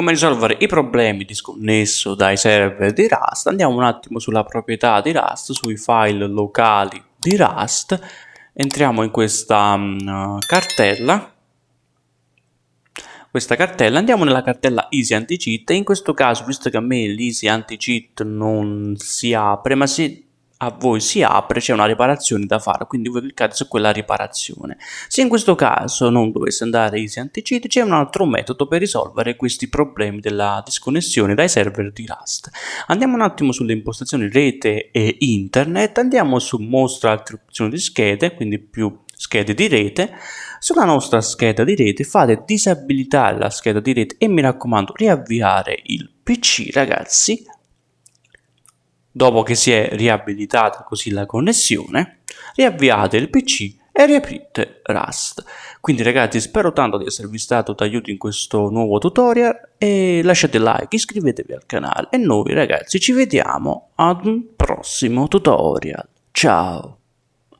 come risolvere i problemi disconnesso dai server di Rust, andiamo un attimo sulla proprietà di Rust, sui file locali di Rust, entriamo in questa um, cartella, questa cartella, andiamo nella cartella easy anti-cheat. E in questo caso, visto che a me l'easy anti-cheat non si apre, ma se a voi si apre c'è una riparazione da fare quindi voi cliccate su quella riparazione. Se in questo caso non dovesse andare easy anti-cheat c'è un altro metodo per risolvere questi problemi della disconnessione dai server di Rust. Andiamo un attimo sulle impostazioni rete e internet andiamo su mostra altre opzioni di schede quindi più schede di rete. Sulla nostra scheda di rete fate disabilitare la scheda di rete e mi raccomando riavviare il pc ragazzi Dopo che si è riabilitata così la connessione, riavviate il PC e riaprite Rust. Quindi ragazzi spero tanto di esservi stato d'aiuto in questo nuovo tutorial e lasciate like, iscrivetevi al canale e noi ragazzi ci vediamo ad un prossimo tutorial. Ciao!